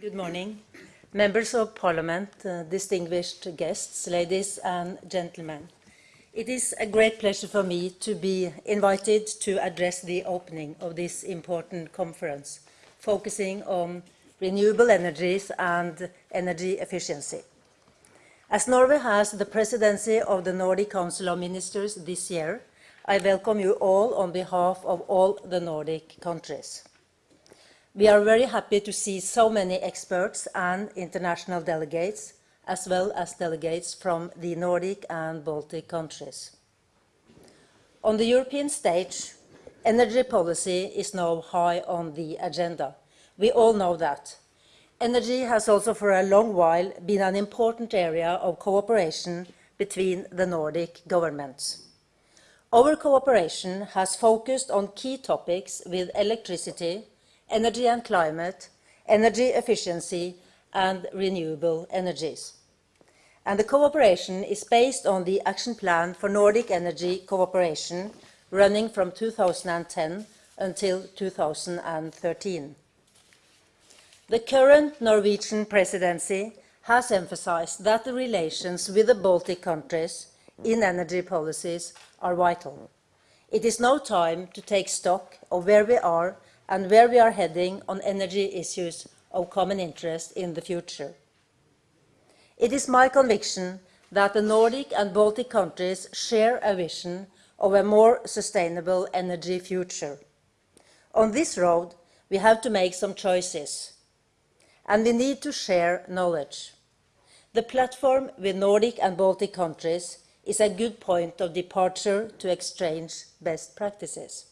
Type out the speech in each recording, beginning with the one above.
Good morning. Members of Parliament, uh, distinguished guests, ladies and gentlemen. It is a great pleasure for me to be invited to address the opening of this important conference, focusing on renewable energies and energy efficiency. As Norway has the presidency of the Nordic Council of Ministers this year, I welcome you all on behalf of all the Nordic countries. We are very happy to see so many experts and international delegates as well as delegates from the Nordic and Baltic countries. On the European stage, energy policy is now high on the agenda. We all know that. Energy has also for a long while been an important area of cooperation between the Nordic governments. Our cooperation has focused on key topics with electricity, energy and climate, energy efficiency and renewable energies and the cooperation is based on the Action Plan for Nordic Energy Cooperation running from 2010 until 2013. The current Norwegian presidency has emphasized that the relations with the Baltic countries in energy policies are vital. It is now time to take stock of where we are and where we are heading on energy issues of common interest in the future. It is my conviction that the Nordic and Baltic countries share a vision of a more sustainable energy future. On this road, we have to make some choices, and we need to share knowledge. The platform with Nordic and Baltic countries is a good point of departure to exchange best practices.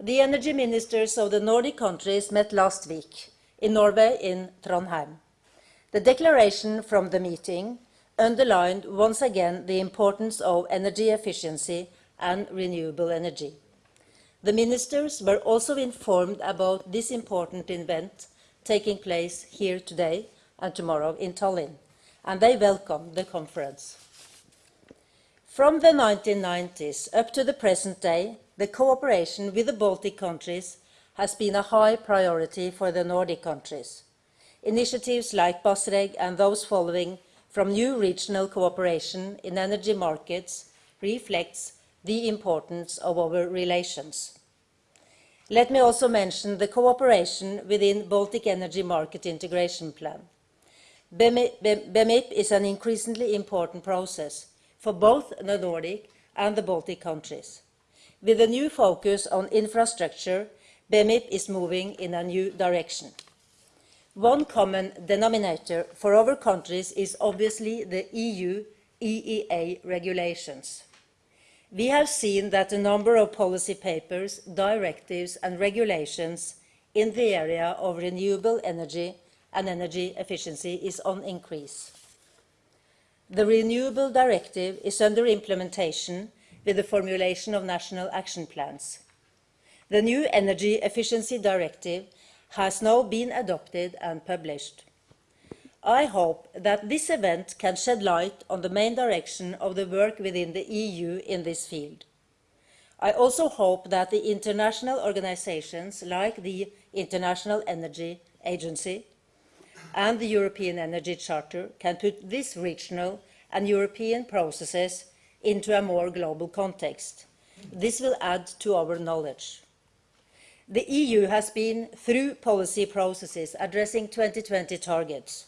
The energy ministers of the Nordic countries met last week in Norway in Trondheim. The declaration from the meeting underlined once again the importance of energy efficiency and renewable energy. The ministers were also informed about this important event taking place here today and tomorrow in Tallinn, and they welcomed the conference. From the 1990s up to the present day, the cooperation with the Baltic countries has been a high priority for the Nordic countries. Initiatives like BASREC and those following from new regional cooperation in energy markets reflects the importance of our relations. Let me also mention the cooperation within Baltic Energy Market Integration Plan. BEMIP is an increasingly important process for both the Nordic and the Baltic countries. With a new focus on infrastructure, BEMIP is moving in a new direction. One common denominator for our countries is obviously the EU EEA regulations. We have seen that the number of policy papers, directives and regulations in the area of renewable energy and energy efficiency is on increase. The Renewable Directive is under implementation with the formulation of national action plans. The new Energy Efficiency Directive has now been adopted and published. I hope that this event can shed light on the main direction of the work within the EU in this field. I also hope that the international organizations like the International Energy Agency and the European Energy Charter can put this regional and European processes into a more global context. This will add to our knowledge. The EU has been through policy processes addressing 2020 targets.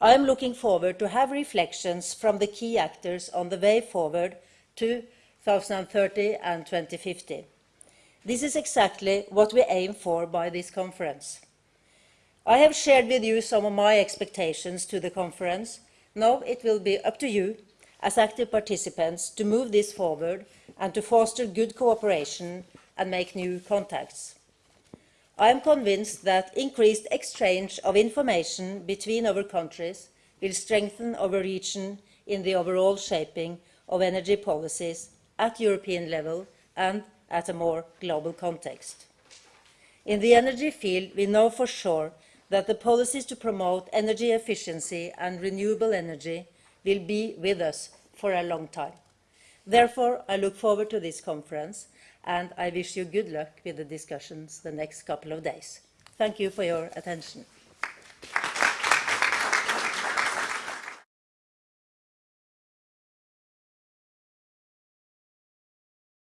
I am looking forward to have reflections from the key actors on the way forward to 2030 and 2050. This is exactly what we aim for by this conference. I have shared with you some of my expectations to the conference. Now it will be up to you, as active participants, to move this forward and to foster good cooperation and make new contacts. I am convinced that increased exchange of information between our countries will strengthen our region in the overall shaping of energy policies at European level and at a more global context. In the energy field, we know for sure that the policies to promote energy efficiency and renewable energy will be with us for a long time. Therefore, I look forward to this conference and I wish you good luck with the discussions the next couple of days. Thank you for your attention.